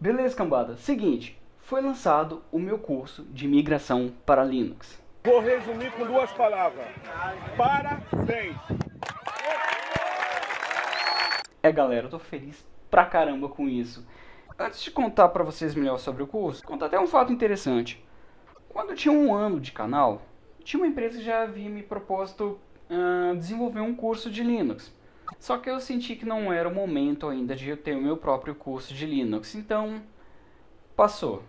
Beleza, cambada. Seguinte, foi lançado o meu curso de migração para Linux. Vou resumir com duas palavras. Parabéns! Galera, eu tô feliz pra caramba com isso. Antes de contar pra vocês melhor sobre o curso, contar até um fato interessante. Quando eu tinha um ano de canal, tinha uma empresa que já havia me proposto uh, desenvolver um curso de Linux. Só que eu senti que não era o momento ainda de eu ter o meu próprio curso de Linux, então passou.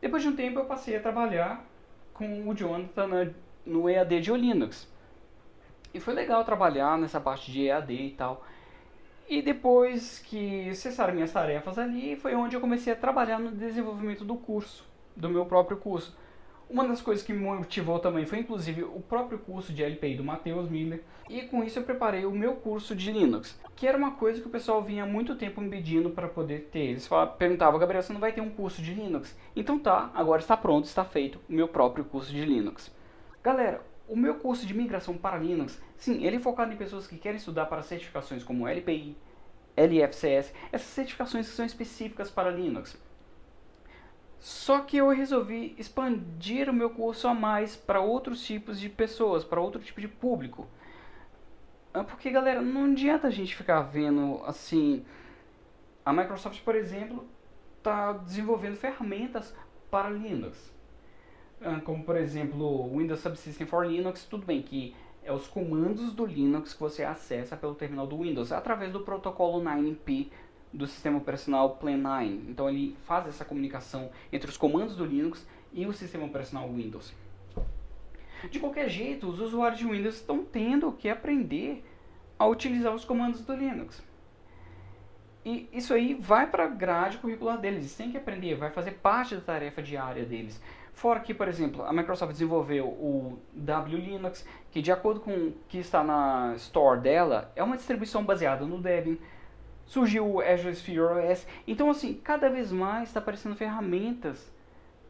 Depois de um tempo eu passei a trabalhar com o Jonathan no EAD de Linux. E foi legal trabalhar nessa parte de EAD e tal. E depois que cessaram minhas tarefas ali, foi onde eu comecei a trabalhar no desenvolvimento do curso, do meu próprio curso. Uma das coisas que me motivou também foi inclusive o próprio curso de LPI do Matheus Miller. E com isso eu preparei o meu curso de Linux, que era uma coisa que o pessoal vinha há muito tempo me pedindo para poder ter. Eles perguntavam, Gabriel, você não vai ter um curso de Linux? Então tá, agora está pronto, está feito o meu próprio curso de Linux. Galera, o meu curso de migração para Linux, sim, ele é focado em pessoas que querem estudar para certificações como LPI, LFCS, essas certificações que são específicas para Linux. Só que eu resolvi expandir o meu curso a mais para outros tipos de pessoas, para outro tipo de público. Ah, porque, galera, não adianta a gente ficar vendo assim. A Microsoft, por exemplo, está desenvolvendo ferramentas para Linux. Ah, como, por exemplo, o Windows Subsystem for Linux. Tudo bem que é os comandos do Linux que você acessa pelo terminal do Windows através do protocolo 9P do sistema operacional Plan9. Então ele faz essa comunicação entre os comandos do Linux e o sistema operacional Windows. De qualquer jeito, os usuários de Windows estão tendo que aprender a utilizar os comandos do Linux. E isso aí vai para a grade curricular deles, eles têm que aprender, vai fazer parte da tarefa diária deles. Fora que, por exemplo, a Microsoft desenvolveu o W-Linux, que de acordo com o que está na store dela, é uma distribuição baseada no Debian, surgiu o Azure Sphere OS. Então, assim, cada vez mais está aparecendo ferramentas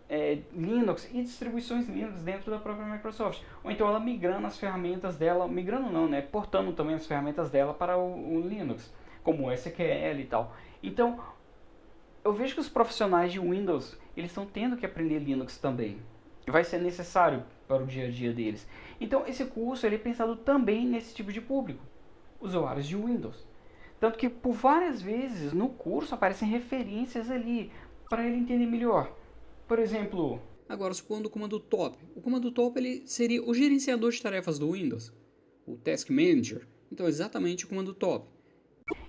é, Linux e distribuições Linux dentro da própria Microsoft. Ou então ela migrando as ferramentas dela, migrando não, né? Portando também as ferramentas dela para o, o Linux, como o SQL e tal. Então, eu vejo que os profissionais de Windows, eles estão tendo que aprender Linux também. Vai ser necessário para o dia a dia deles. Então, esse curso ele é pensado também nesse tipo de público, usuários de Windows. Tanto que por várias vezes no curso aparecem referências ali para ele entender melhor. Por exemplo, agora supondo o comando top. O comando top ele seria o gerenciador de tarefas do Windows, o Task Manager. Então exatamente o comando top.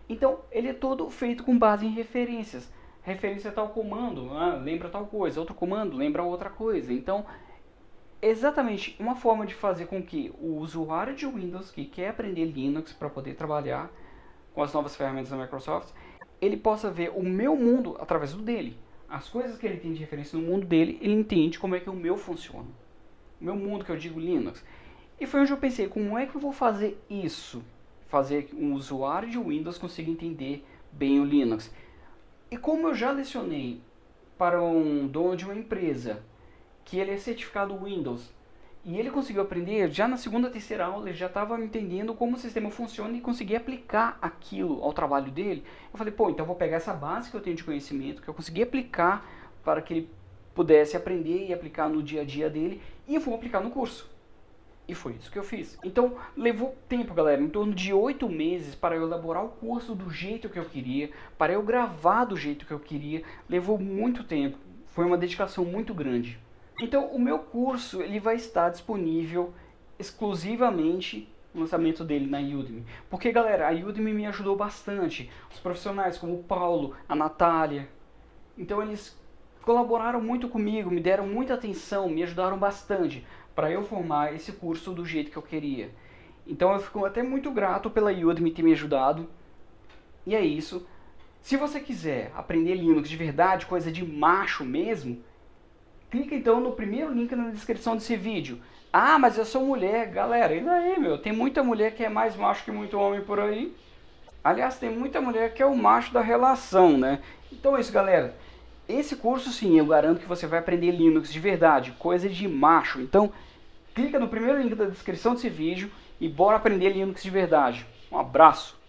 Então ele é todo feito com base em referências. Referência a tal comando, ah, lembra tal coisa, outro comando lembra outra coisa. Então exatamente uma forma de fazer com que o usuário de Windows que quer aprender Linux para poder trabalhar com as novas ferramentas da Microsoft, ele possa ver o meu mundo através do dele. As coisas que ele tem de referência no mundo dele, ele entende como é que o meu funciona. O meu mundo, que eu digo Linux. E foi onde eu pensei, como é que eu vou fazer isso? Fazer que um usuário de Windows consiga entender bem o Linux. E como eu já lecionei para um dono de uma empresa, que ele é certificado Windows, e ele conseguiu aprender, já na segunda, terceira aula, ele já estava entendendo como o sistema funciona e conseguia aplicar aquilo ao trabalho dele. Eu falei, pô, então eu vou pegar essa base que eu tenho de conhecimento, que eu consegui aplicar para que ele pudesse aprender e aplicar no dia a dia dele, e eu vou aplicar no curso. E foi isso que eu fiz. Então, levou tempo, galera, em torno de oito meses para eu elaborar o curso do jeito que eu queria, para eu gravar do jeito que eu queria. Levou muito tempo, foi uma dedicação muito grande. Então o meu curso ele vai estar disponível exclusivamente no lançamento dele na Udemy. Porque galera, a Udemy me ajudou bastante. Os profissionais como o Paulo, a Natália. Então eles colaboraram muito comigo, me deram muita atenção, me ajudaram bastante para eu formar esse curso do jeito que eu queria. Então eu fico até muito grato pela Udemy ter me ajudado. E é isso. Se você quiser aprender Linux de verdade, coisa de macho mesmo, Clica então no primeiro link na descrição desse vídeo. Ah, mas eu sou mulher. Galera, e daí, meu? Tem muita mulher que é mais macho que muito homem por aí. Aliás, tem muita mulher que é o macho da relação, né? Então é isso, galera. Esse curso sim, eu garanto que você vai aprender Linux de verdade, coisa de macho. Então, clica no primeiro link da descrição desse vídeo e bora aprender Linux de verdade. Um abraço!